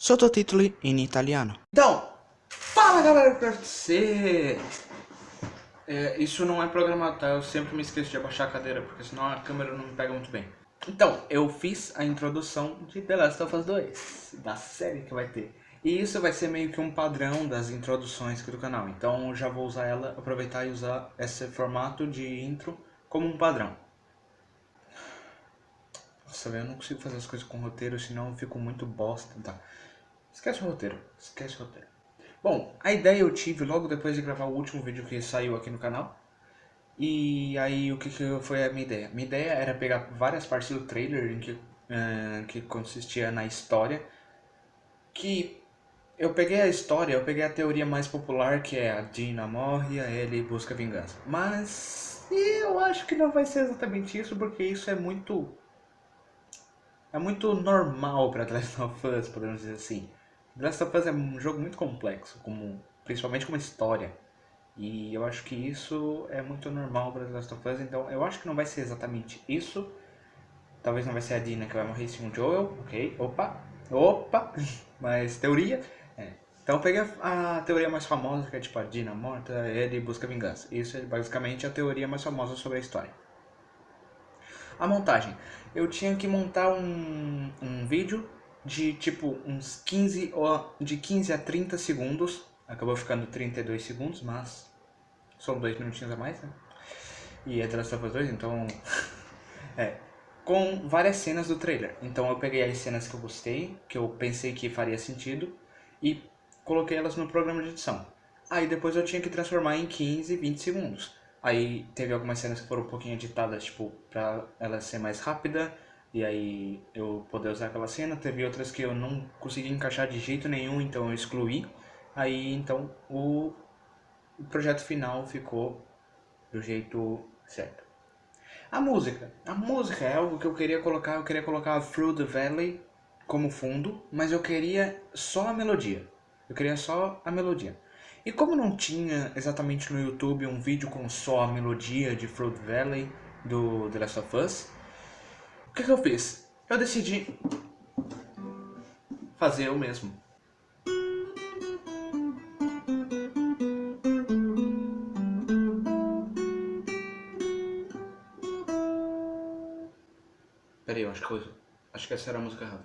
Sottotitoli in italiano. Então, fala galera do PFC! É, isso não é programado, tá? Eu sempre me esqueço de abaixar a cadeira, porque senão a câmera não me pega muito bem. Então, eu fiz a introdução de The Last of Us 2, da série que vai ter. E isso vai ser meio que um padrão das introduções aqui do canal. Então, eu já vou usar ela, aproveitar e usar esse formato de intro como um padrão. Nossa, eu não consigo fazer as coisas com roteiro, senão eu fico muito bosta, tá? Esquece o roteiro, esquece o roteiro. Bom, a ideia eu tive logo depois de gravar o último vídeo que saiu aqui no canal. E aí, o que, que foi a minha ideia? Minha ideia era pegar várias partes do trailer em que, uh, que consistia na história. Que eu peguei a história, eu peguei a teoria mais popular, que é a Dina morre e a Ellie busca vingança. Mas eu acho que não vai ser exatamente isso, porque isso é muito é muito normal para Last of Us, podemos dizer assim. The Last of Us é um jogo muito complexo, como, principalmente como história. E eu acho que isso é muito normal para The Last of Us, então eu acho que não vai ser exatamente isso. Talvez não vai ser a Dina que vai morrer sim o Joel, ok, opa, opa, mas teoria. É. Então peguei a, a, teoria mais famosa, que é tipo a Dina morta, ele busca vingança. Isso é basicamente a teoria mais famosa sobre a história. A montagem. Eu tinha que montar um, um vídeo de tipo uns 15, ou de 15 a 30 segundos. Acabou ficando 32 segundos, mas são dois minutinhos a mais, né? E é The Last of Us 2, então... é. Com várias cenas do trailer. Então eu peguei as cenas que eu gostei, que eu pensei que faria sentido, e coloquei elas no programa de edição. Aí depois eu tinha que transformar em 15, 20 segundos. Aí teve algumas cenas que foram um pouquinho editadas, tipo, pra ela ser mais rápida, e aí eu poder usar aquela cena. Teve outras que eu não consegui encaixar de jeito nenhum, então eu excluí. Aí então o, o projeto final ficou do jeito certo. A música. A música é algo que eu queria colocar, eu queria colocar Through the Valley como fundo, mas eu queria só a melodia. Eu queria só a melodia. E como não tinha exatamente no YouTube um vídeo com só a melodia de Fruit Valley do The Last of Us, que, que eu fiz? Eu decidi fazer o mesmo. Peraí, eu acho que, eu, acho que essa era a música errada.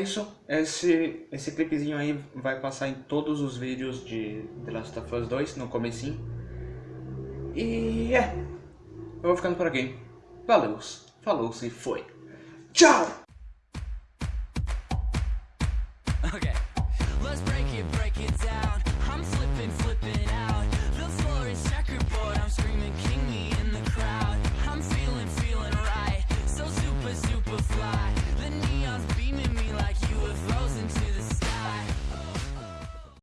isso. Esse, esse clipezinho aí vai passar em todos os vídeos de The Last of Us 2, no comecinho. E é. Eu vou ficando por aqui. Valeu, falou se foi. Tchau! Okay,